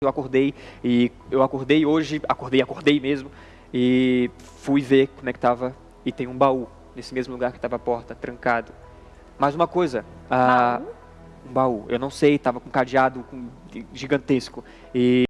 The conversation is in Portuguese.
eu acordei e eu acordei hoje, acordei, acordei mesmo e fui ver como é que tava e tem um baú nesse mesmo lugar que estava a porta trancado. Mais uma coisa, ah, a, um baú, eu não sei, tava com cadeado gigantesco e